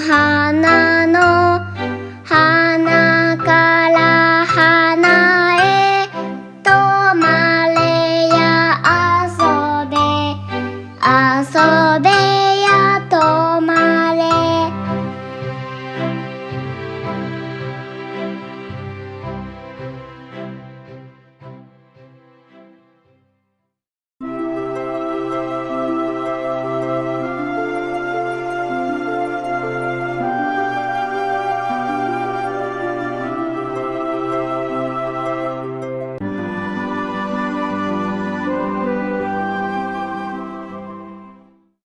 花の花から花へ止まれや遊べ遊べ。